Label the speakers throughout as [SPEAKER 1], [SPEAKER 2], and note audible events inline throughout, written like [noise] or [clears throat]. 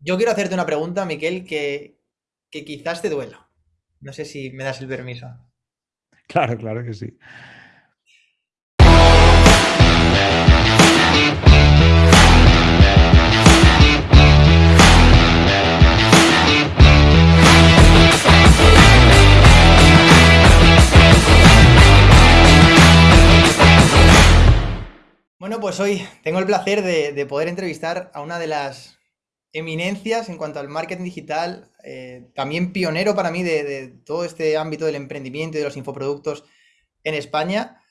[SPEAKER 1] Yo quiero hacerte una pregunta, Miquel, que, que quizás te duela. No sé si me das el permiso.
[SPEAKER 2] Claro, claro que sí.
[SPEAKER 1] Bueno, pues hoy tengo el placer de, poder entrevistar a una de las eminencias en cuanto al marketing digital, eh, también pionero para mí de, todo este ámbito del emprendimiento y de los infoproductos en España.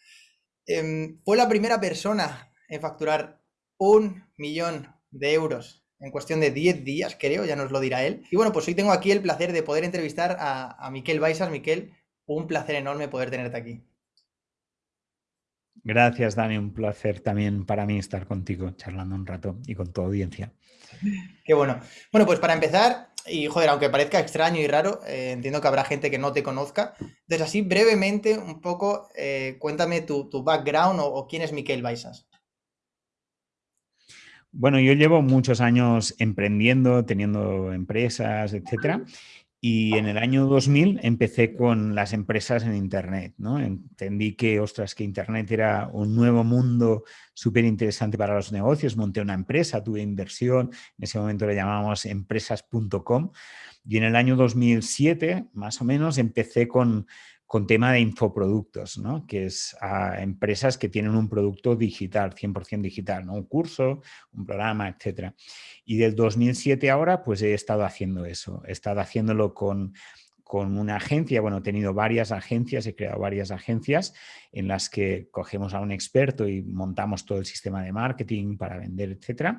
[SPEAKER 1] Em, fue la primera persona en facturar un millón de euros en cuestión de 10 días, creo, ya nos lo dirá él. Y bueno, pues hoy tengo aquí el placer de poder entrevistar a, a Miquel Baisas. Miquel, un placer enorme poder tenerte aquí.
[SPEAKER 2] Gracias, Dani. Un placer también para mí estar contigo, charlando un rato y con tu audiencia.
[SPEAKER 1] Qué bueno. Bueno, pues para empezar, y joder, aunque parezca extraño y raro, eh, entiendo que habrá gente que no te conozca. Entonces, así brevemente, un poco, eh, cuéntame tu, background o, quién es Miquel Baisas.
[SPEAKER 2] Bueno, yo llevo muchos años emprendiendo, teniendo empresas, etcétera. Y en el año 2000 empecé con las empresas en Internet. ¿no? Entendí que, ostras, que Internet era un nuevo mundo súper interesante para los negocios. Monté una empresa, tuve inversión, en ese momento le llamábamos empresas.com. Y en el año 2007, más o menos, empecé con con tema de infoproductos, ¿no? que es a empresas que tienen un producto digital, 100% digital, un curso, un programa, etc. Y del 2007 ahora, pues he estado haciendo eso, he estado haciéndolo con, con una agencia, bueno, he tenido varias agencias, he creado varias agencias en las que cogemos a un experto y montamos todo el sistema de marketing para vender, etc.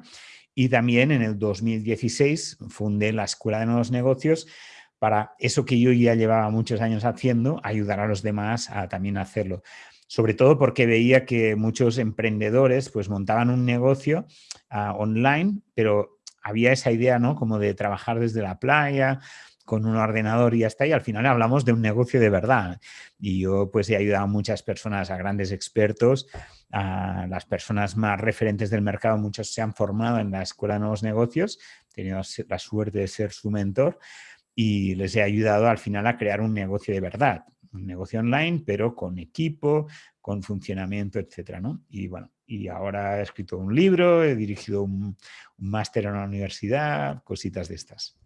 [SPEAKER 2] Y también en el 2016 fundé la Escuela de Nuevos Negocios, para eso que yo ya llevaba muchos años haciendo, ayudar a los demás a también hacerlo. Sobre todo porque veía que muchos emprendedores pues montaban un negocio ah, online, pero había esa idea, ¿no? Como de trabajar desde la playa, con un ordenador y ya está, al final hablamos de un negocio de verdad. Y yo pues he ayudado a muchas personas, a grandes expertos, a las personas más referentes del mercado, muchos se han formado en la Escuela de Nuevos Negocios, he tenido la suerte de ser su mentor, y les he ayudado al final a crear un negocio de verdad, un negocio online, pero con equipo, con funcionamiento, etcétera, ¿no? Y bueno, y ahora he escrito un libro, he dirigido un, máster en una universidad, cositas de estas.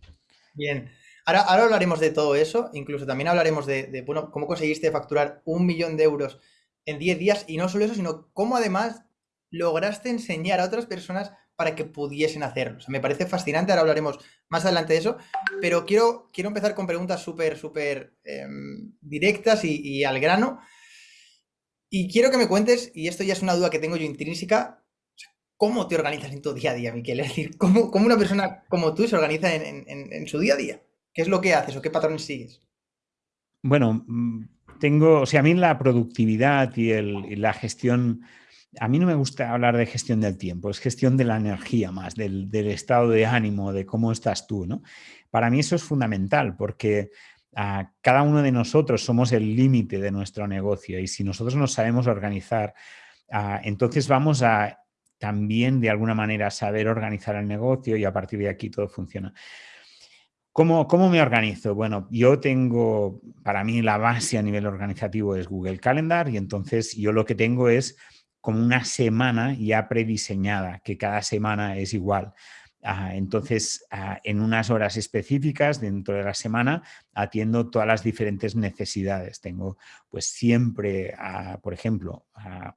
[SPEAKER 1] Bien, ahora, ahora hablaremos de todo eso, incluso también hablaremos de, de, bueno, cómo conseguiste facturar un millón de euros en 10 días y no solo eso, sino cómo además lograste enseñar a otras personas para que pudiesen hacerlo. me parece fascinante, ahora hablaremos más adelante de eso, pero quiero, quiero empezar con preguntas súper, súper em, directas y, al grano. Y quiero que me cuentes, y esto ya es una duda que tengo yo intrínseca, ¿cómo te organizas en tu día a día, Miquel? Es decir, ¿cómo, una persona como tú se organiza en, su día a día? ¿Qué es lo que haces o qué patrones sigues?
[SPEAKER 2] Bueno, mm, tengo, o a mí la productividad y la gestión a mí no me gusta hablar de gestión del tiempo, es gestión de la energía más, del, estado de ánimo, de cómo estás tú. ¿no? Para mí eso es fundamental porque ah, cada uno de nosotros somos el límite de nuestro negocio y si nosotros nos sabemos organizar, ah, entonces vamos a también de alguna manera saber organizar el negocio y a partir de aquí todo funciona. ¿Cómo, ¿Cómo, me organizo? Bueno, yo tengo, para mí la base a nivel organizativo es Google Calendar y entonces yo lo que tengo es como una semana ya prediseñada, que cada semana es igual. Ah, entonces, ah, en unas horas específicas dentro de la semana atiendo todas las diferentes necesidades. Tengo pues siempre, por ejemplo,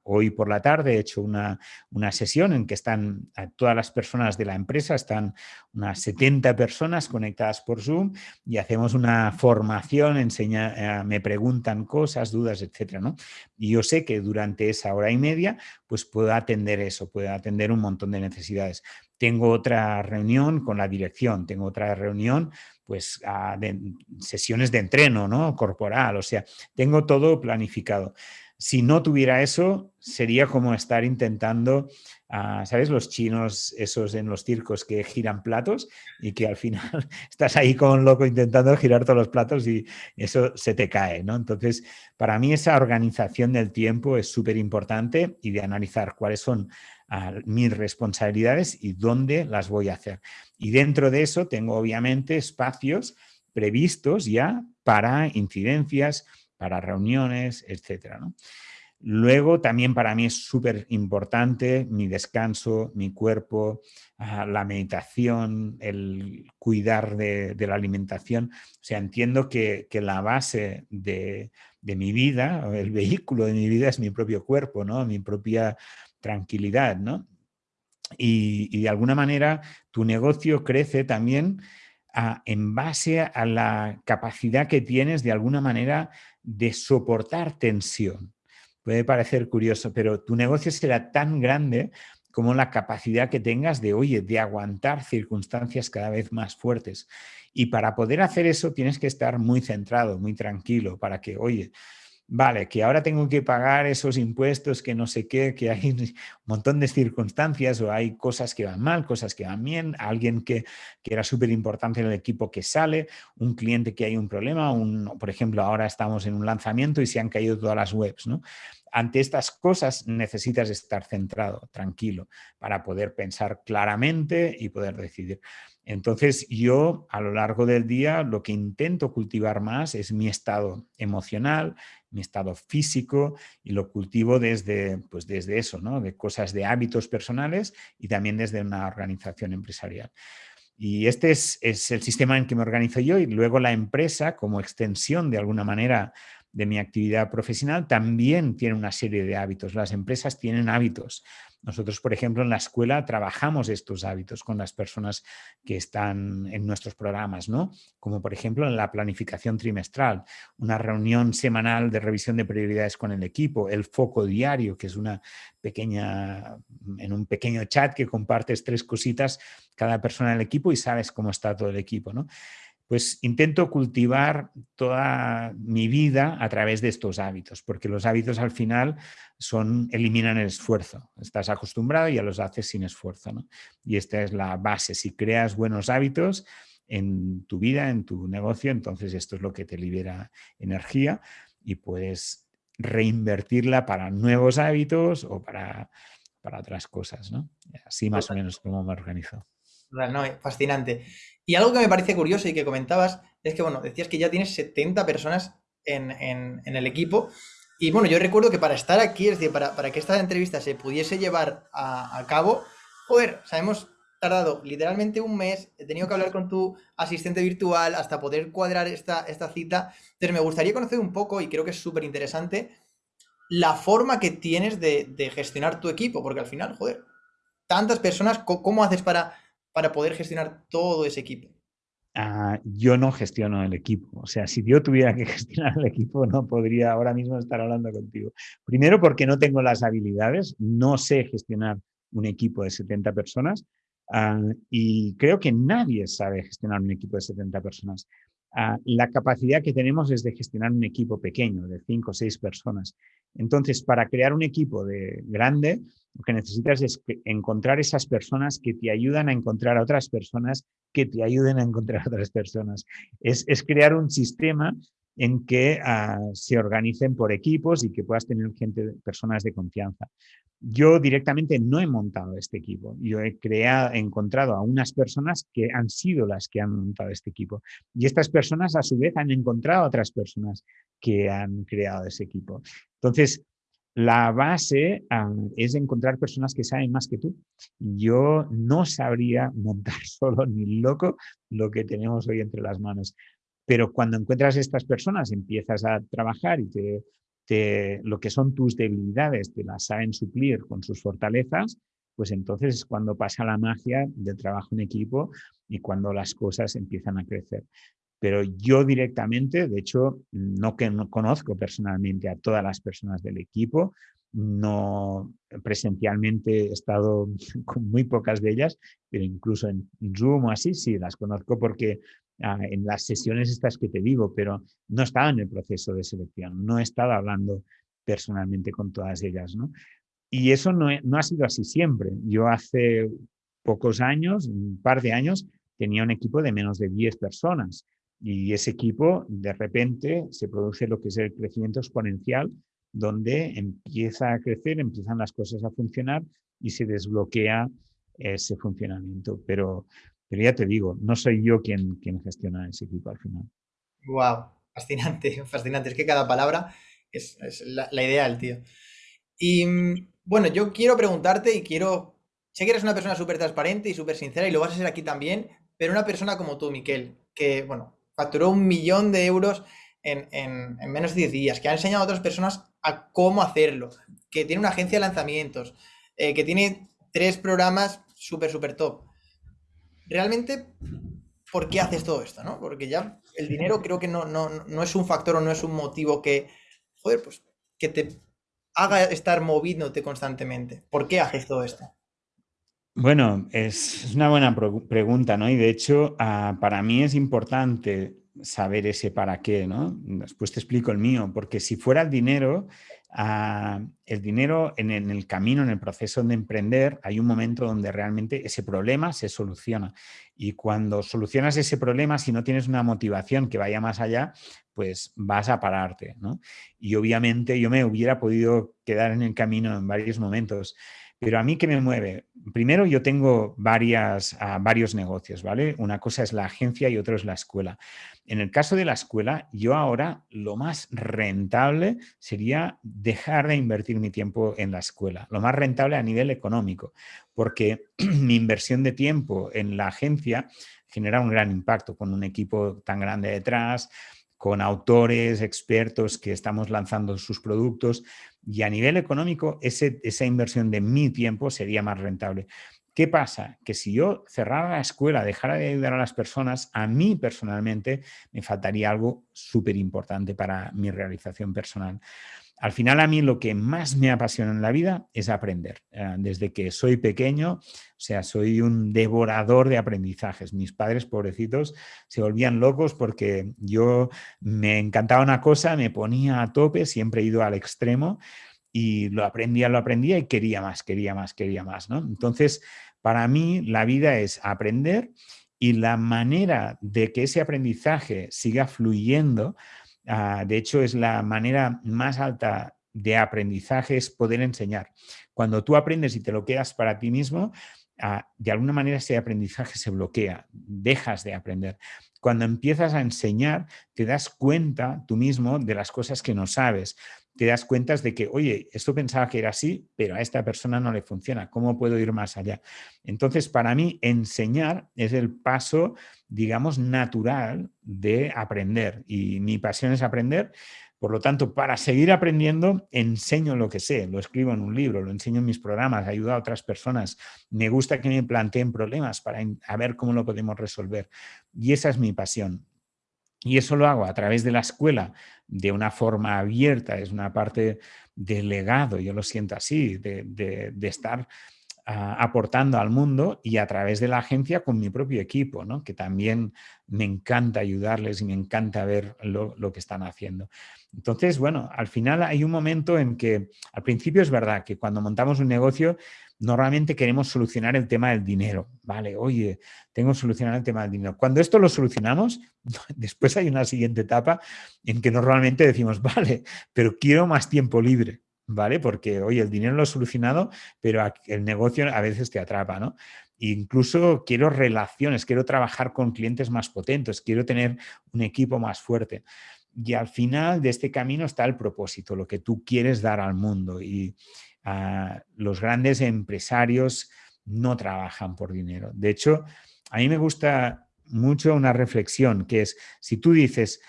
[SPEAKER 2] hoy por la tarde he hecho una, una sesión en que están todas las personas de la empresa, están unas 70 personas conectadas por Zoom y hacemos una formación, enseña, eh, me preguntan cosas, dudas, etcétera, ¿no? Y yo sé que durante esa hora y media pues puedo atender eso, puedo atender un montón de necesidades tengo otra reunión con la dirección, tengo otra reunión, pues, ah, de sesiones de entreno, ¿no? Corporal, o sea, tengo todo planificado. Si no tuviera eso, sería como estar intentando, ah, ¿sabes? Los chinos, esos en los circos que giran platos y que al final [laughs] estás ahí con un loco intentando girar todos los platos y eso se te cae, ¿no? Entonces, para mí esa organización del tiempo es súper importante y de analizar cuáles son mis responsabilidades y dónde las voy a hacer. Y dentro de eso tengo obviamente espacios previstos ya para incidencias, para reuniones, etcétera. Luego también para mí es súper importante mi descanso, mi cuerpo, ah, la meditación, el cuidar de, la alimentación. O sea, entiendo que, la base de, mi vida, el vehículo de mi vida es mi propio cuerpo, ¿no? mi propia tranquilidad. ¿no? Y, de alguna manera tu negocio crece también en base a la capacidad que tienes de alguna manera de soportar tensión. Puede parecer curioso, pero tu negocio será tan grande como la capacidad que tengas de, oye, de aguantar circunstancias cada vez más fuertes. Y para poder hacer eso tienes que estar muy centrado, muy tranquilo, para que, oye, vale, que ahora tengo que pagar esos impuestos, que no sé qué, que hay un montón de circunstancias o hay cosas que van mal, cosas que van bien, alguien que, que era súper importante en el equipo que sale, un cliente que hay un problema, un, por ejemplo, ahora estamos en un lanzamiento y se han caído todas las webs, ¿no? Ante estas cosas necesitas estar centrado, tranquilo, para poder pensar claramente y poder decidir. Entonces yo a lo largo del día lo que intento cultivar más es mi estado emocional, mi estado físico y lo cultivo desde, pues desde eso, ¿no? de cosas de hábitos personales y también desde una organización empresarial. Y este es, es, el sistema en que me organizo yo y luego la empresa como extensión de alguna manera de mi actividad profesional también tiene una serie de hábitos. Las empresas tienen hábitos. Nosotros, por ejemplo, en la escuela trabajamos estos hábitos con las personas que están en nuestros programas, ¿no? Como por ejemplo en la planificación trimestral, una reunión semanal de revisión de prioridades con el equipo, el foco diario, que es una pequeña, en un pequeño chat que compartes tres cositas cada persona del equipo y sabes cómo está todo el equipo, ¿no? Pues intento cultivar toda mi vida a través de estos hábitos, porque los hábitos al final son, eliminan el esfuerzo. Estás acostumbrado y ya los haces sin esfuerzo. Y esta es la base. Si creas buenos hábitos en tu vida, en tu negocio, entonces esto es lo que te libera energía y puedes reinvertirla para nuevos hábitos o para, para otras cosas. ¿no? Así más o menos como me organizo.
[SPEAKER 1] Fascinante. Y algo que me parece curioso y que comentabas es que, bueno, decías que ya tienes 70 personas en, el equipo. Y bueno, yo recuerdo que para estar aquí, es decir, para, que esta entrevista se pudiese llevar a, cabo, joder, o hemos tardado literalmente un mes, he tenido que hablar con tu asistente virtual hasta poder cuadrar esta, esta cita. Entonces me gustaría conocer un poco, y creo que es súper interesante, la forma que tienes de, de, gestionar tu equipo, porque al final, joder, tantas personas, ¿cómo haces para para poder gestionar todo ese equipo?
[SPEAKER 2] Ah, yo no gestiono el equipo. O sea, si yo tuviera que [laughs] gestionar el equipo, no podría ahora mismo estar hablando contigo. Primero porque no tengo las habilidades, no sé gestionar un equipo de 70 personas ah, y creo que nadie sabe gestionar un equipo de 70 personas. Ah, la capacidad que tenemos es de gestionar un equipo pequeño, de 5 o 6 personas. Entonces, para crear un equipo de grande, lo que necesitas es encontrar esas personas que te ayudan a encontrar a otras personas que te ayuden a encontrar a otras personas. Es, crear un sistema en que ah, se organicen por equipos y que puedas tener gente, personas de confianza. Yo directamente no he montado este equipo. Yo he creado, he encontrado a unas personas que han sido las que han montado este equipo. Y estas personas, a su vez, han encontrado a otras personas que han creado ese equipo. Entonces, la base es encontrar personas que saben más que tú. Yo no sabría montar [laughs] solo ni loco lo que tenemos hoy entre las manos. Pero cuando encuentras estas personas, empiezas a trabajar y te, lo que son tus debilidades te las saben suplir con sus fortalezas, pues entonces es cuando pasa la magia del trabajo en equipo y cuando las cosas empiezan a crecer. Pero yo directamente, de hecho, no que no conozco personalmente a todas las personas del equipo, no presencialmente he estado [laughs] con muy pocas de ellas, pero incluso en Zoom o así sí las conozco porque ah, en las sesiones estas que te digo, pero no estaba en el proceso de selección, no he estado hablando personalmente con todas ellas. ¿no? Y eso no, no ha sido así siempre. Yo hace pocos años, un par de años, tenía un equipo de menos de 10 personas y ese equipo, de repente, se produce lo que es el crecimiento exponencial donde empieza a crecer, empiezan las cosas a funcionar y se desbloquea ese funcionamiento. Pero, pero ya te digo, no soy yo quien, quien gestiona ese equipo al final.
[SPEAKER 1] Wow, fascinante, [laughs] fascinante. Es que cada palabra es, la, la, ideal, tío. Y mm, bueno, yo quiero preguntarte y quiero. Sé que eres una persona súper transparente y súper sincera y lo vas a ser aquí también, pero una persona como tú, Miquel, que, bueno, facturó un millón de euros en, en, en menos de 10 días, que ha enseñado a otras personas a cómo hacerlo, que tiene una agencia de lanzamientos, eh, que tiene tres programas súper, súper top. Realmente, ¿por qué haces todo esto? ¿no? Porque ya el dinero creo que no, no, no es un factor o no es un motivo que, joder, pues que te haga estar moviéndote constantemente. ¿Por qué haces todo esto?
[SPEAKER 2] Bueno, es, una buena pregunta, ¿no? Y de hecho, ah, para mí es importante saber ese para qué, ¿no? Después te explico el mío, porque si fuera el dinero, Ah, el dinero en, el camino, en el proceso de emprender, hay un momento donde realmente ese problema se soluciona. Y cuando solucionas ese problema, si no tienes una motivación que vaya más allá, pues vas a pararte. Y obviamente yo me hubiera podido quedar en el camino en varios momentos. Pero a mí, ¿qué me mueve? Primero, yo tengo varias, ah, varios negocios, ¿vale? Una cosa es la agencia y otro es la escuela. En el caso de la escuela, yo ahora lo más rentable sería dejar de invertir mi tiempo en la escuela. Lo más rentable a nivel económico, porque [clears throat] mi inversión de tiempo en la agencia genera un gran impacto con un equipo tan grande detrás, con autores, expertos que estamos lanzando sus productos y a nivel económico esa inversión de mi tiempo sería más rentable. ¿Qué pasa? Que si yo cerrara la escuela, dejara de ayudar a las personas, a mí personalmente me faltaría algo súper importante para mi realización personal. Al final a mí lo que más me apasiona en la vida es aprender. Eh, desde que soy pequeño, o sea, soy un devorador de aprendizajes. Mis padres, pobrecitos, se volvían locos porque yo me encantaba una cosa, me ponía a tope, siempre he ido al extremo y lo aprendía, lo aprendía y quería más, quería más, quería más. ¿no? Entonces, para mí la vida es aprender y la manera de que ese aprendizaje siga fluyendo Ah, de hecho, es la manera más alta de aprendizaje es poder enseñar. Cuando tú aprendes y te lo quedas para ti mismo, ah, de alguna manera ese aprendizaje se bloquea, dejas de aprender. Cuando empiezas a enseñar, te das cuenta tú mismo de las cosas que no sabes. Te das cuenta de que, oye, esto pensaba que era así, pero a esta persona no le funciona. ¿Cómo puedo ir más allá? Entonces, para mí, enseñar es el paso digamos, natural de aprender. Y mi pasión es aprender. Por lo tanto, para seguir aprendiendo, enseño lo que sé, lo escribo en un libro, lo enseño en mis programas, ayudo a otras personas. Me gusta que me planteen problemas para ver cómo lo podemos resolver. Y esa es mi pasión. Y eso lo hago a través de la escuela de una forma abierta, es una parte del legado, yo lo siento así, de, de estar aportando al mundo y a través de la agencia con mi propio equipo, ¿no? que también me encanta ayudarles y me encanta ver lo, lo, que están haciendo. Entonces, bueno, al final hay un momento en que, al principio es verdad que cuando montamos un negocio, normalmente queremos solucionar el tema del dinero. Vale, oye, tengo que solucionar el tema del dinero. Cuando esto lo solucionamos, [laughs] después hay una siguiente etapa en que normalmente decimos, [laughs] vale, pero quiero más tiempo libre. ¿Vale? Porque, oye, el dinero lo he solucionado, pero el negocio a veces te atrapa, ¿no? Incluso quiero relaciones, quiero trabajar con clientes más potentes, quiero tener un equipo más fuerte. Y al final de este camino está el propósito, lo que tú quieres dar al mundo. Y ah, los grandes empresarios no trabajan por dinero. De hecho, a mí me gusta mucho una reflexión que es, si tú dices,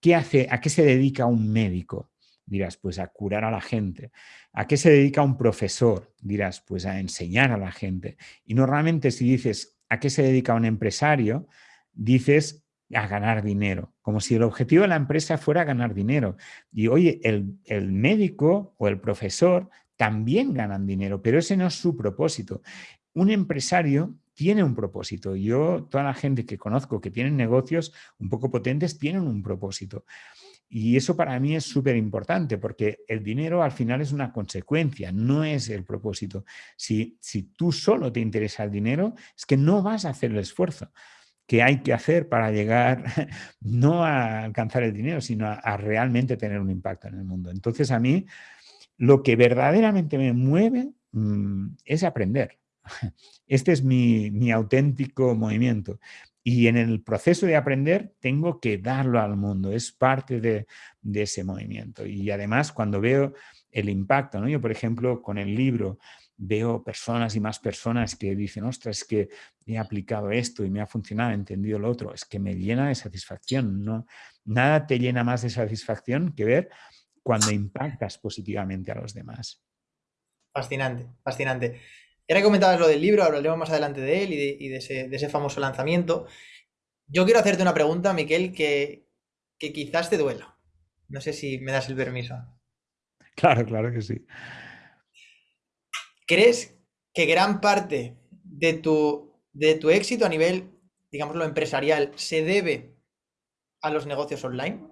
[SPEAKER 2] ¿qué hace, ¿a qué se dedica un médico? Dirás, pues a curar a la gente. ¿A qué se dedica un profesor? Dirás, pues a enseñar a la gente. Y normalmente si dices, ¿a qué se dedica un empresario? Dices a ganar dinero, como si el objetivo de la empresa fuera ganar dinero. Y oye, el, el médico o el profesor también ganan dinero, pero ese no es su propósito. Un empresario tiene un propósito. Yo, toda la gente que conozco que tienen negocios un poco potentes, tienen un propósito. Y eso para mí es súper importante porque el dinero al final es una consecuencia, no es el propósito. Si, si tú solo te interesa el dinero, es que no vas a hacer el esfuerzo. qué hay que hacer para llegar [laughs] no a alcanzar el dinero, sino a, realmente tener un impacto en el mundo. Entonces a mí lo que verdaderamente me mueve mm, es aprender. [laughs] Este es mi, auténtico movimiento. Y en el proceso de aprender tengo que darlo al mundo, es parte de, de ese movimiento. Y además cuando veo el impacto, ¿no? yo por ejemplo con el libro veo personas y más personas que dicen, ostras, es que he aplicado esto y me ha funcionado, he entendido lo otro, es que me llena de satisfacción. ¿no? Nada te llena más de satisfacción que ver cuando impactas positivamente a los demás.
[SPEAKER 1] Fascinante, fascinante. Ya comentabas lo del libro, hablaremos más adelante de él y, de, ese, famoso lanzamiento. Yo quiero hacerte una pregunta, Miquel, que, que quizás te duela. No sé si me das el permiso.
[SPEAKER 2] Claro, claro que sí.
[SPEAKER 1] ¿Crees que gran parte de tu, de tu éxito a nivel, digámoslo, empresarial se debe a los negocios online?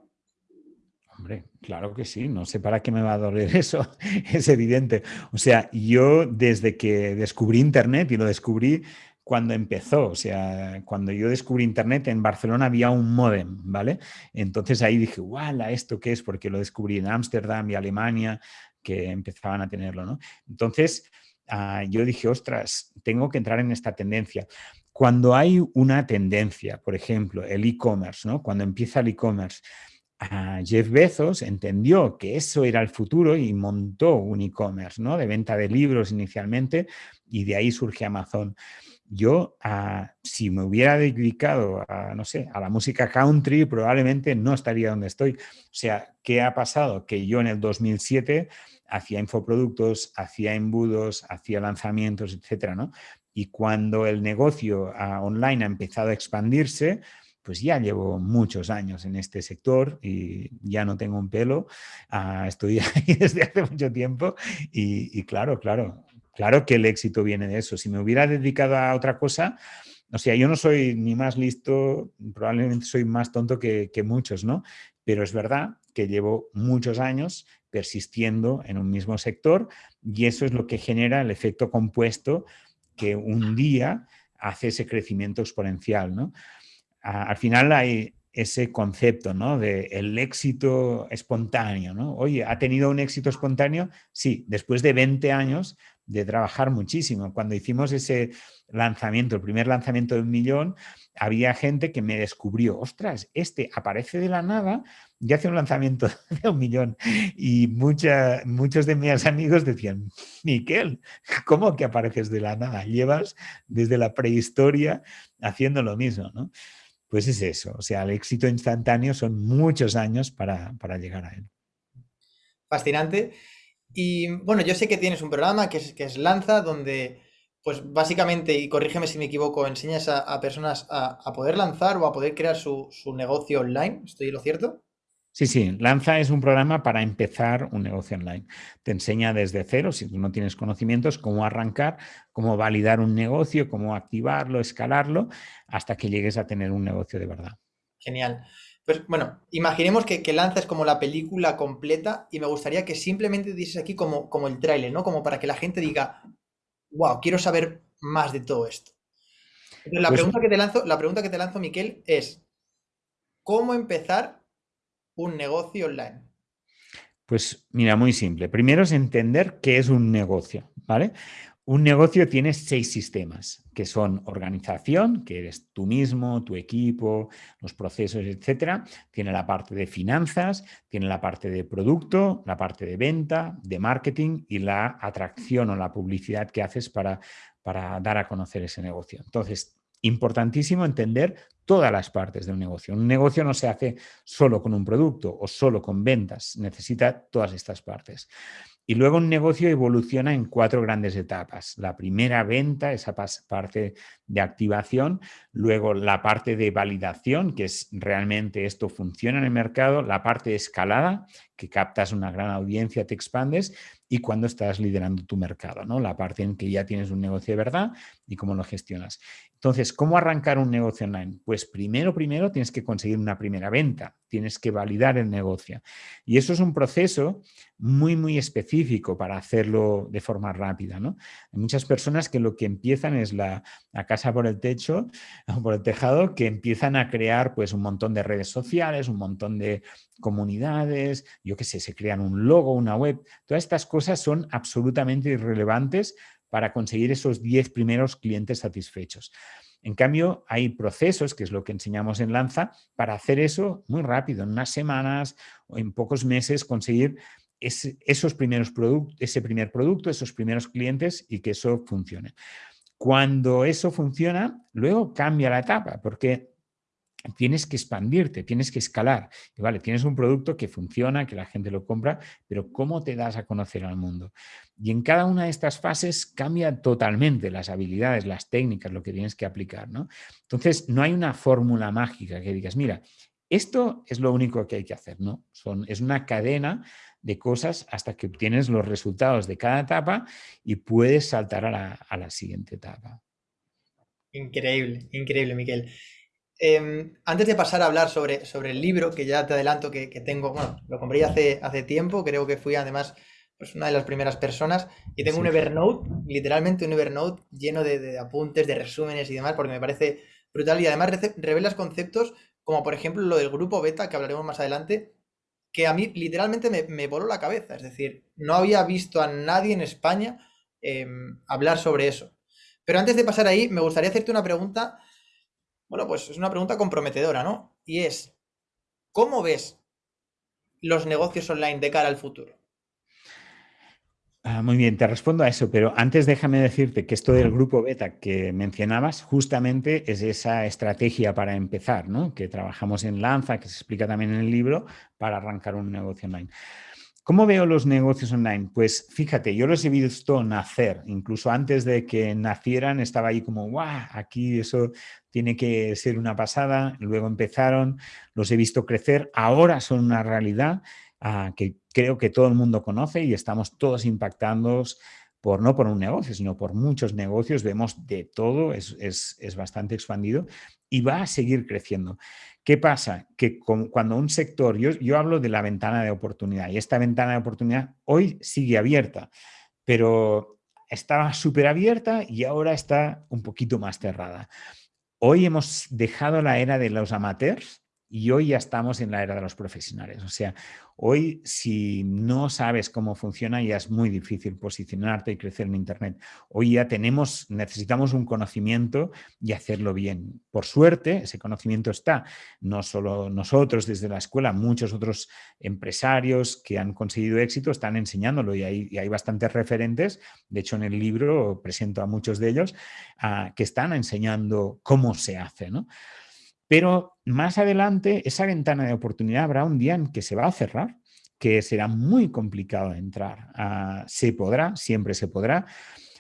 [SPEAKER 2] Claro que sí, no sé para qué me va a doler [laughs] eso, es evidente. O sea, yo desde que descubrí Internet y lo descubrí cuando empezó, o sea, cuando yo descubrí Internet en Barcelona había un modem, ¿vale? Entonces ahí dije, ¡wala! ¿Esto qué es? Porque lo descubrí en Ámsterdam y Alemania, que empezaban a tenerlo, ¿no? Entonces, Ah, yo dije, ostras, tengo que entrar en esta tendencia. Cuando hay una tendencia, por ejemplo, el e-commerce, ¿no? cuando empieza el e-commerce, Jeff Bezos entendió que eso era el futuro y montó un e-commerce ¿no? de venta de libros inicialmente y de ahí surge Amazon. Yo, ah, si me hubiera dedicado a, no sé, a la música country, probablemente no estaría donde estoy. O sea, ¿qué ha pasado? Que yo en el 2007 hacía infoproductos, hacía embudos, hacía lanzamientos, etcétera, ¿no? Y cuando el negocio ah, online ha empezado a expandirse, pues ya llevo muchos años en este sector y ya no tengo un pelo, uh, estoy [laughs] ahí desde hace mucho tiempo y, claro, claro, claro que el éxito viene de eso. Si me hubiera dedicado a otra cosa, o sea, yo no soy ni más listo, probablemente soy más tonto que, que muchos, ¿no? Pero es verdad que llevo muchos años persistiendo en un mismo sector y eso es lo que genera el efecto compuesto que un día hace ese crecimiento exponencial. ¿no? Al final hay ese concepto ¿no? de el éxito espontáneo. ¿no? Oye, ¿ha tenido un éxito espontáneo? Sí, después de 20 años de trabajar muchísimo. Cuando hicimos ese lanzamiento, el primer lanzamiento de un millón, había gente que me descubrió, ostras, este aparece de la nada y hace un lanzamiento [laughs] de un millón. Y muchos de mis amigos decían, Miquel, ¿cómo que apareces de la nada? Llevas desde la prehistoria haciendo lo mismo, ¿no? Pues es eso, o sea, el éxito instantáneo son muchos años para, para llegar a él.
[SPEAKER 1] Fascinante. Y bueno, yo sé que tienes un programa que es, que es Lanza, donde pues básicamente, y corrígeme si me equivoco, enseñas a, personas a, poder lanzar o a poder crear su, su negocio online. ¿Estoy lo cierto?
[SPEAKER 2] Sí, sí, Lanza es un programa para empezar un negocio online. Te enseña desde cero, si tú no tienes conocimientos, cómo arrancar, cómo validar un negocio, cómo activarlo, escalarlo, hasta que llegues a tener un negocio de verdad.
[SPEAKER 1] Genial. Pues bueno, imaginemos que, Lanza es como la película completa y me gustaría que simplemente dices aquí como, como el tráiler, ¿no? Como para que la gente diga, wow, quiero saber más de todo esto. la, pues pregunta que te lanzo, la pregunta que te lanzo, Miquel, es, ¿cómo empezar un negocio online?
[SPEAKER 2] Pues mira, muy simple. Primero es entender qué es un negocio, ¿vale? Un negocio tiene seis sistemas, que son organización, que eres tú mismo, tu equipo, los procesos, etcétera. Tiene la parte de finanzas, tiene la parte de producto, la parte de venta, de marketing y la atracción o la publicidad que haces para, para dar a conocer ese negocio. Entonces, importantísimo entender todas las partes de un negocio. Un negocio no se hace solo con un producto o solo con ventas, necesita todas estas partes. Y luego un negocio evoluciona en cuatro grandes etapas. La primera venta, esa parte de activación, luego la parte de validación, que es realmente esto funciona en el mercado, la parte de escalada, que captas una gran audiencia, te expandes, y cuando estás liderando tu mercado, ¿no? la parte en que ya tienes un negocio de verdad y cómo lo gestionas. Entonces, ¿cómo arrancar un negocio online? Pues primero, primero tienes que conseguir una primera venta, tienes que validar el negocio. Y eso es un proceso muy, muy específico para hacerlo de forma rápida. ¿no? Hay muchas personas que lo que empiezan es la, casa por el techo, [laughs] por el tejado, que empiezan a crear pues un montón de redes sociales, un montón de comunidades, yo qué sé, se crean un logo, una web. Todas estas cosas son absolutamente irrelevantes para conseguir esos 10 primeros clientes satisfechos. En cambio, hay procesos, que es lo que enseñamos en Lanza, para hacer eso muy rápido, en unas semanas o en pocos meses conseguir esos primeros ese primer producto, esos primeros clientes y que eso funcione. Cuando eso funciona, luego cambia la etapa, porque tienes que expandirte, tienes que escalar. Vale, tienes un producto que funciona, que la gente lo compra, pero ¿cómo te das a conocer al mundo? Y en cada una de estas fases cambia totalmente las habilidades, las técnicas, lo que tienes que aplicar. ¿no? Entonces, no hay una fórmula mágica que digas, mira, esto es lo único que hay que hacer. ¿no? Es una cadena de cosas hasta que obtienes los resultados de cada etapa y puedes saltar a la, a la siguiente etapa.
[SPEAKER 1] Increíble, increíble, Miquel. Em, antes de pasar a hablar sobre, sobre el libro, que ya te adelanto que, tengo, bueno, lo compré hace, hace tiempo, creo que fui además pues, una de las primeras personas, y tengo un Evernote, literalmente un Evernote lleno de, apuntes, de resúmenes y demás, porque me parece brutal y además revelas conceptos como por ejemplo lo del grupo beta, que hablaremos más adelante, que a mí literalmente me, voló la cabeza, es decir, no había visto a nadie en España em, hablar sobre eso. Pero antes de pasar ahí, me gustaría hacerte una pregunta bueno, pues es una pregunta comprometedora, ¿no? Y es, ¿cómo ves los negocios online de cara al futuro?
[SPEAKER 2] Ah, muy bien, te respondo a eso, pero antes déjame decirte que esto del grupo beta que mencionabas justamente es esa estrategia para empezar, ¿no? que trabajamos en Lanza, que se explica también en el libro, para arrancar un negocio online. ¿Cómo veo los negocios online? Pues fíjate, yo los he visto nacer, incluso antes de que nacieran estaba ahí como, guau, aquí eso tiene que ser una pasada, luego empezaron, los he visto crecer, ahora son una realidad ah, que creo que todo el mundo conoce y estamos todos impactados por no por un negocio, sino por muchos negocios, vemos de todo, es, es bastante expandido y va a seguir creciendo. ¿Qué pasa? Que cuando un sector, yo, yo hablo de la ventana de oportunidad y esta ventana de oportunidad hoy sigue abierta, pero estaba súper abierta y ahora está un poquito más cerrada. Hoy hemos dejado la era de los amateurs y hoy ya estamos en la era de los profesionales. O sea, hoy si no sabes cómo funciona ya es muy difícil posicionarte y crecer en Internet. Hoy ya tenemos, necesitamos un conocimiento y hacerlo bien. Por suerte, ese conocimiento está. No solo nosotros desde la escuela, muchos otros empresarios que han conseguido éxito están enseñándolo y hay, bastantes referentes. De hecho, en el libro presento a muchos de ellos ah, que están enseñando cómo se hace. ¿no? Pero más adelante, esa ventana de oportunidad habrá un día en que se va a cerrar, que será muy complicado entrar. Ah, se podrá, siempre se podrá.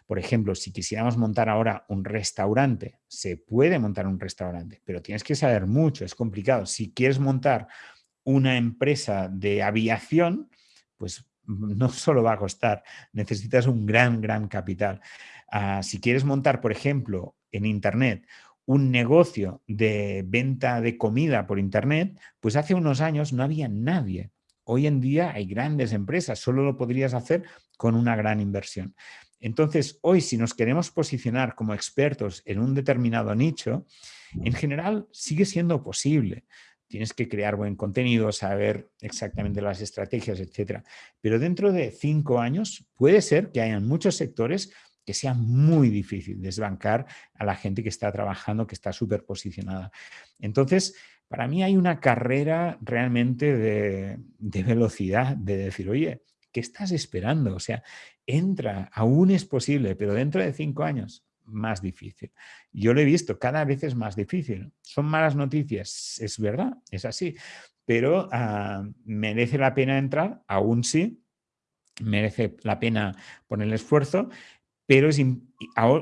[SPEAKER 2] Por ejemplo, si quisiéramos montar ahora un restaurante, se puede montar un restaurante, pero tienes que saber mucho, es complicado. Si quieres montar una empresa de aviación, pues [laughs] no solo va a costar, necesitas un gran, gran capital. Ah, si quieres montar, por ejemplo, en Internet un negocio de venta de comida por Internet, pues hace unos años no había nadie. Hoy en día hay grandes empresas, solo lo podrías hacer con una gran inversión. Entonces, hoy si nos queremos posicionar como expertos en un determinado nicho, en general sigue siendo posible. Tienes que crear buen contenido, saber exactamente las estrategias, etcétera. Pero dentro de cinco años puede ser que hayan muchos sectores que sea muy difícil desbancar a la gente que está trabajando, que está súper posicionada. Entonces, para mí hay una carrera realmente de, velocidad, de decir, oye, ¿qué estás esperando? O sea, entra, aún es posible, pero dentro de cinco años, más difícil. Yo lo he visto, cada vez es más difícil. Son malas noticias, es verdad, es así, pero ah, merece la pena entrar, aún sí, merece la pena poner el esfuerzo, pero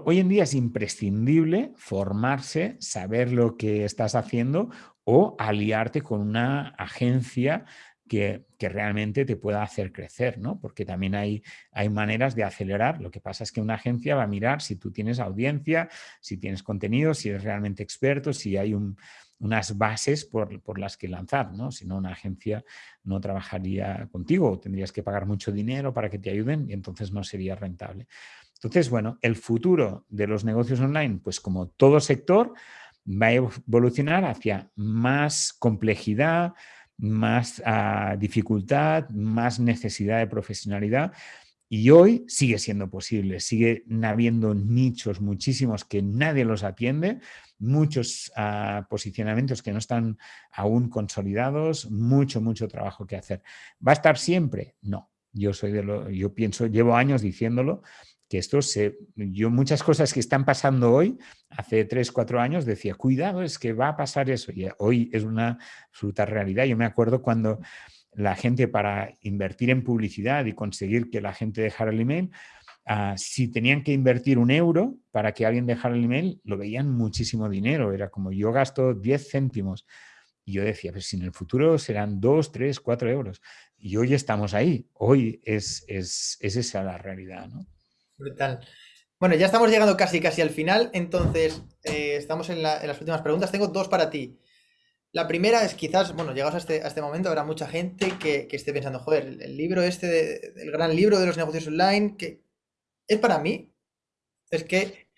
[SPEAKER 2] hoy en día es imprescindible formarse, saber lo que estás haciendo o aliarte con una agencia que, realmente te pueda hacer crecer, ¿no? Porque también hay, hay maneras de acelerar. Lo que pasa es que una agencia va a mirar si tú tienes audiencia, si tienes contenido, si eres realmente experto, si hay un, unas bases por, las que lanzar, ¿no? Si no, una agencia no trabajaría contigo, tendrías que pagar mucho dinero para que te ayuden y entonces no sería rentable. Entonces, bueno, el futuro de los negocios online, pues como todo sector, va a evolucionar hacia más complejidad, más ah, dificultad, más necesidad de profesionalidad. Y hoy sigue siendo posible, sigue habiendo nichos muchísimos que nadie los atiende, muchos ah, posicionamientos que no están aún consolidados, mucho, mucho trabajo que hacer. ¿Va a estar siempre? No. Yo soy de lo, yo pienso, llevo años diciéndolo, que esto se, yo muchas cosas que están pasando hoy, hace tres, cuatro años decía, cuidado, es que va a pasar eso, y hoy es una absoluta realidad. Yo me acuerdo cuando la gente para invertir en publicidad y conseguir que la gente dejara el email, ah, si tenían que invertir un euro para que alguien dejara el email, lo veían muchísimo dinero, era como yo gasto 10 céntimos. Y yo decía, pues si en el futuro serán 2, 3, 4 euros. Y hoy estamos ahí, hoy es, es, es esa la realidad, ¿no?
[SPEAKER 1] Brutal. Bueno, ya estamos llegando casi casi al final, entonces eh, estamos en, las últimas preguntas. Tengo dos para ti. La primera es quizás, bueno, llegados a este, este momento, habrá mucha gente que, esté pensando, joder, el, libro este, el gran libro de los negocios online, que es para mí. Es que,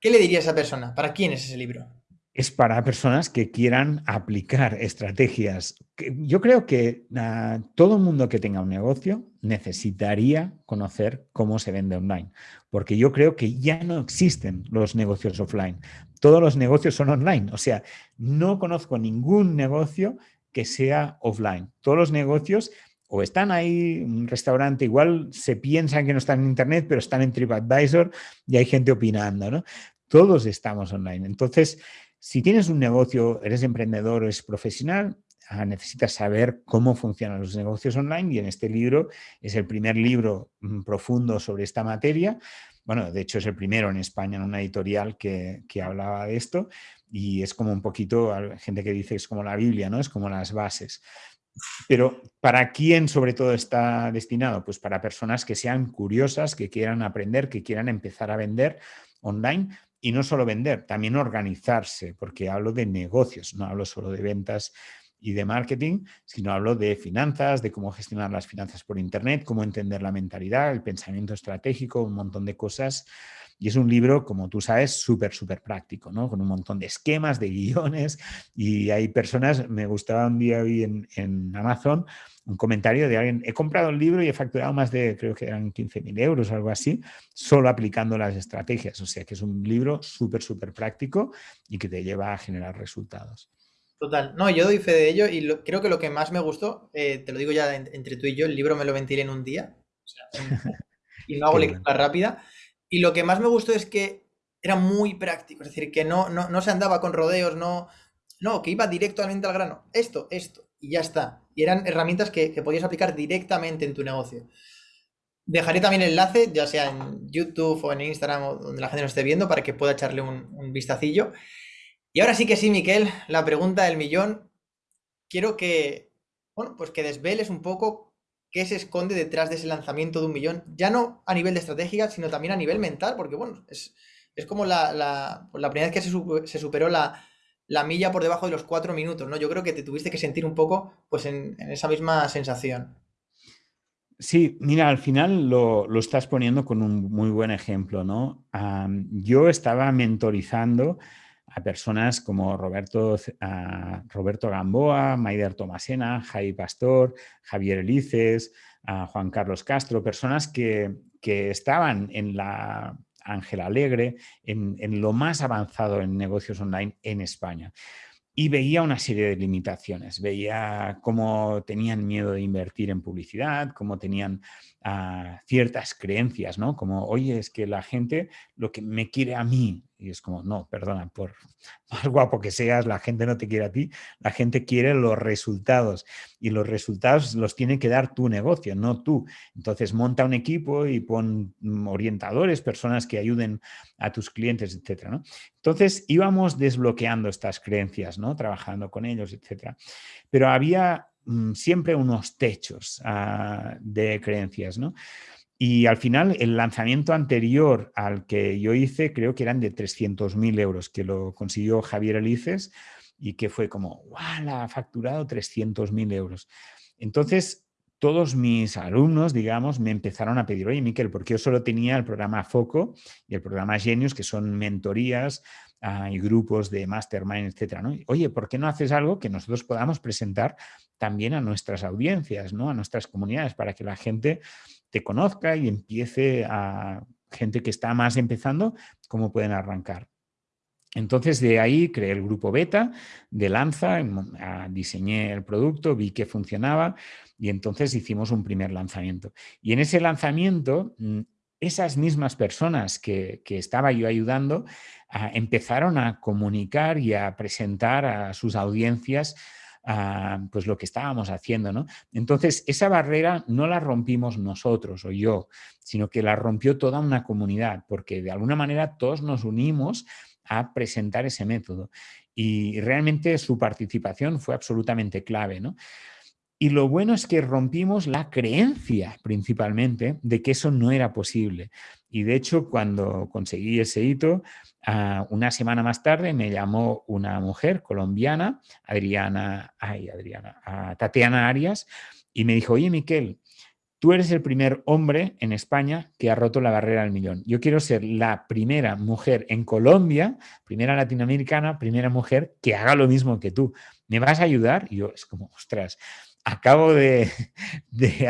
[SPEAKER 1] ¿qué le diría a esa persona? ¿Para quién es ese libro?
[SPEAKER 2] es para personas que quieran aplicar estrategias. Yo creo que ah, todo el mundo que tenga un negocio necesitaría conocer cómo se vende online, porque yo creo que ya no existen los negocios offline. Todos los negocios son online, o sea, no conozco ningún negocio que sea offline. Todos los negocios o están ahí, un restaurante, igual se piensan que no están en internet, pero están en TripAdvisor y hay gente opinando, ¿no? Todos estamos online. Entonces, si tienes un negocio, eres emprendedor eres profesional, necesitas saber cómo funcionan los negocios online y en este libro es el primer libro mm, profundo sobre esta materia. Bueno, de hecho es el primero en España en una editorial que, que hablaba de esto y es como un poquito, gente que dice que es como la Biblia, ¿no? Es como las bases. Pero ¿para quién sobre todo está destinado? Pues para personas que sean curiosas, que quieran aprender, que quieran empezar a vender online, y no solo vender, también organizarse, porque hablo de negocios, no hablo solo de ventas y de marketing, sino hablo de finanzas, de cómo gestionar las finanzas por Internet, cómo entender la mentalidad, el pensamiento estratégico, un montón de cosas. Y es un libro, como tú sabes, súper, súper práctico, ¿no? Con un montón de esquemas, de guiones. Y hay personas, me gustaba un día hoy en, en Amazon, un comentario de alguien, he comprado el libro y he facturado más de, creo que eran 15.000 euros algo así, solo aplicando las estrategias. O sea que es un libro súper, súper práctico y que te lleva a generar resultados.
[SPEAKER 1] Total, no, yo doy fe de ello y creo que lo que más me gustó, eh, te lo digo ya entre tú y yo, el libro me lo ventilé en un día [laughs] y no hago lectura rápida. Y lo que más me gustó es que era muy práctico, es decir, que no, no, no se andaba con rodeos, no, no, que iba directamente al grano. Esto, esto, y ya está. Y eran herramientas que, podías aplicar directamente en tu negocio. Dejaré también el enlace, ya sea en YouTube o en Instagram o donde la gente nos esté viendo, para que pueda echarle un, un vistacillo. Y ahora sí que sí, Miquel, la pregunta del millón. Quiero que, bueno, pues que desveles un poco qué se esconde detrás de ese lanzamiento de un millón, ya no a nivel de estrategia, sino también a nivel mental, porque bueno, es, como la, la, la primera vez que se, superó la, la milla por debajo de los cuatro minutos, ¿no? Yo creo que te tuviste que sentir un poco pues en, esa misma sensación.
[SPEAKER 2] Sí, mira, al final lo, estás poniendo con un muy buen ejemplo, ¿no? yo estaba mentorizando a personas como Roberto, Roberto Gamboa, Maider Tomasena, Jai Pastor, Javier Elices, Juan Carlos Castro, personas que, que estaban en la Ángel Alegre, en, lo más avanzado en negocios online en España. Y veía una serie de limitaciones, veía cómo tenían miedo de invertir en publicidad, cómo tenían ah, ciertas creencias, ¿no? Como, oye, es que la gente lo que me quiere a mí, y es como, no, perdona, por [laughs] más guapo que seas, la gente no te quiere a ti, la gente quiere los resultados y los resultados los tiene que dar tu negocio, no tú. Entonces monta un equipo y pon mm, orientadores, personas que ayuden a tus clientes, etcétera, ¿no? Entonces íbamos desbloqueando estas creencias, ¿no? Trabajando con ellos, etcétera. Pero había siempre unos techos ah, de creencias, ¿no? Y al final el lanzamiento anterior al que yo hice creo que eran de 300.000 euros, que lo consiguió Javier Elices y que fue como, ¡guau! Ha facturado 300.000 euros. Entonces, todos mis alumnos, digamos, me empezaron a pedir, oye, Miquel, porque yo solo tenía el programa Foco y el programa Genius, que son mentorías y grupos de mastermind, etcétera. Oye, ¿por qué no haces algo que nosotros podamos presentar también a nuestras audiencias, ¿no? A nuestras comunidades, para que la gente te conozca y empiece a gente que está más empezando, cómo pueden arrancar. Entonces de ahí creé el grupo beta de Lanza, ah, diseñé el producto, vi que funcionaba y entonces hicimos un primer lanzamiento. Y en ese lanzamiento, mm, esas mismas personas que, estaba yo ayudando ah, empezaron a comunicar y a presentar a sus audiencias ah, pues lo que estábamos haciendo. ¿no? Entonces, esa barrera no la rompimos nosotros o yo, sino que la rompió toda una comunidad, porque de alguna manera todos nos unimos a presentar ese método. Y realmente su participación fue absolutamente clave. ¿no? Y lo bueno es que rompimos la creencia principalmente de que eso no era posible. Y de hecho, cuando conseguí ese hito, ah, una semana más tarde me llamó una mujer colombiana, Adriana, ay, Adriana, ah, Tatiana Arias, y me dijo, oye, Miquel, Tú eres el primer hombre en España que ha roto la barrera del millón. Yo quiero ser la primera mujer en Colombia, primera latinoamericana, primera mujer que haga lo mismo que tú. ¿Me vas a ayudar? Y yo, es como, ostras, acabo de,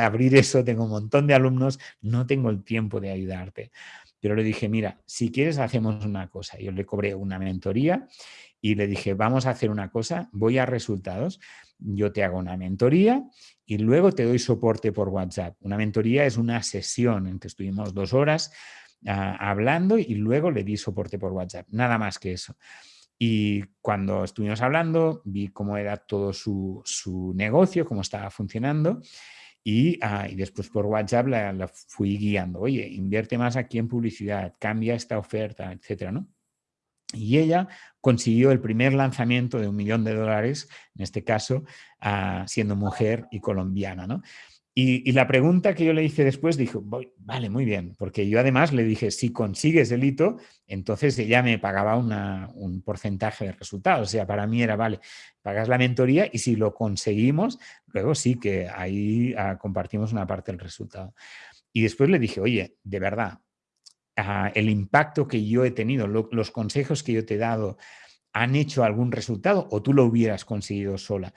[SPEAKER 2] abrir eso, tengo un montón de alumnos, no tengo el tiempo de ayudarte. Pero le dije, mira, si quieres hacemos una cosa. Yo le cobré una mentoría y le dije, vamos a hacer una cosa, voy a resultados, yo te hago una mentoría y luego te doy soporte por WhatsApp. Una mentoría es una sesión en que estuvimos dos horas ah, hablando y luego le di soporte por WhatsApp. Nada más que eso. Y cuando estuvimos hablando, vi cómo era todo su, negocio, cómo estaba funcionando. Y, ah, después por WhatsApp la, fui guiando. Oye, invierte más aquí en publicidad, cambia esta oferta, etcétera, ¿no? Y ella consiguió el primer lanzamiento de un millón de dólares, en este caso, ah, siendo mujer y colombiana. ¿no? Y, la pregunta que yo le hice después, dijo, vale, muy bien, porque yo además le dije, si consigues el hito, entonces ella me pagaba un porcentaje de resultados. O sea, para mí era, vale, pagas la mentoría y si lo conseguimos, luego sí que ahí ah, compartimos una parte del resultado. Y después le dije, oye, de verdad, el impacto que yo he tenido, los consejos que yo te he dado, han hecho algún resultado o tú lo hubieras conseguido sola.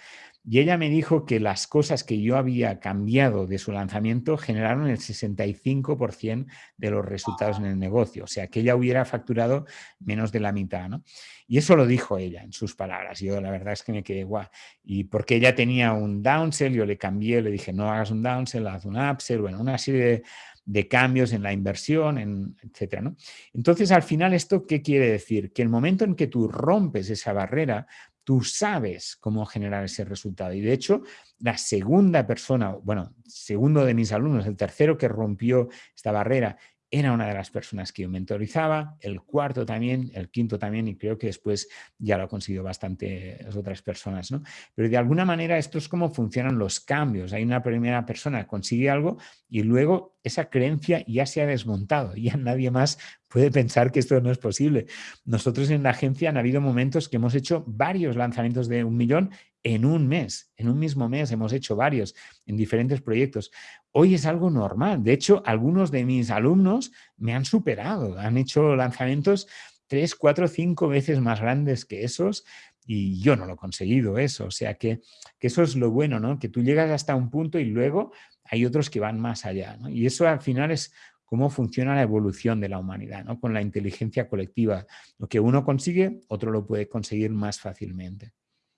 [SPEAKER 2] Y ella me dijo que las cosas que yo había cambiado de su lanzamiento generaron el 65% de los resultados en el negocio. O sea, que ella hubiera facturado menos de la mitad. ¿no? Y eso lo dijo ella en sus palabras. Yo la verdad es que me quedé guau. Y porque ella tenía un downsell, yo le cambié, le dije, no hagas un downsell, haz un upsell. Bueno, una serie de de cambios en la inversión, en, etcétera. ¿no? Entonces, al final, ¿esto qué quiere decir? Que el momento en que tú rompes esa barrera, tú sabes cómo generar ese resultado. Y de hecho, la segunda persona, bueno, segundo de mis alumnos, el tercero que rompió esta barrera era una de las personas que yo mentorizaba, el cuarto también, el quinto también, y creo que después ya lo ha conseguido bastantes otras personas. ¿no? Pero de alguna manera esto es como funcionan los cambios. Hay una primera persona consigue algo y luego esa creencia ya se ha desmontado, ya nadie más puede pensar que esto no es posible. Nosotros en la agencia han habido momentos que hemos hecho varios lanzamientos de un millón en un mes, en un mismo mes hemos hecho varios en diferentes proyectos. Hoy es algo normal. De hecho, algunos de mis alumnos me han superado, han hecho lanzamientos tres, cuatro, cinco veces más grandes que esos y yo no lo he conseguido eso. O sea que, eso es lo bueno, ¿no? Que tú llegas hasta un punto y luego hay otros que van más allá. Y eso al final es cómo funciona la evolución de la humanidad, ¿no? Con la inteligencia colectiva. Lo que uno consigue, otro lo puede conseguir más fácilmente.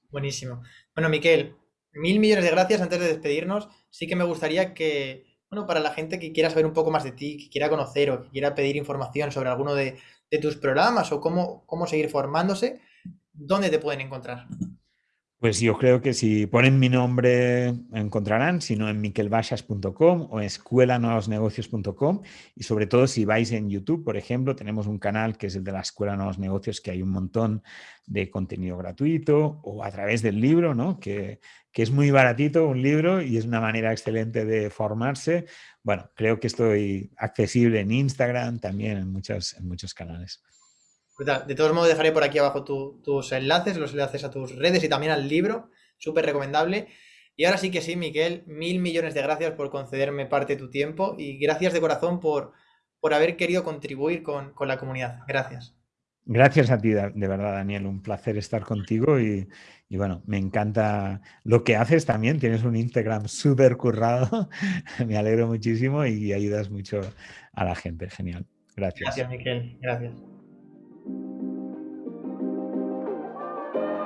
[SPEAKER 1] Buenísimo. Bueno, Miquel, mil millones de gracias. Antes de despedirnos, sí que me gustaría que, bueno, para la gente que quiera saber un poco más de ti, que quiera conocer o que quiera pedir información sobre alguno de, tus programas o cómo, cómo seguir formándose, ¿dónde te pueden encontrar?
[SPEAKER 2] Pues yo creo que si ponen mi nombre encontrarán, si no en miquelbashas.com o escuelanuevosnegocios.com y sobre todo si vais en YouTube, por ejemplo, tenemos un canal que es el de la Escuela Nuevos Negocios que hay un montón de contenido gratuito o a través del libro, ¿no? que, que es muy baratito un libro y es una manera excelente de formarse. Bueno, creo que estoy accesible en Instagram, también en, muchas, en muchos canales.
[SPEAKER 1] De todos modos, dejaré por aquí abajo tus enlaces, los enlaces a tus redes y también al libro. Súper recomendable. Y ahora sí que sí, Miquel, mil millones de gracias por concederme parte de tu tiempo y gracias de corazón por, por haber querido contribuir con, con la comunidad. Gracias.
[SPEAKER 2] Gracias a ti, de verdad, Daniel. Un placer estar contigo y, bueno, me encanta lo que haces también. Tienes un Instagram súper currado. [laughs] me alegro muchísimo y ayudas mucho a la gente. Genial. Gracias.
[SPEAKER 1] Gracias, Miquel. Gracias.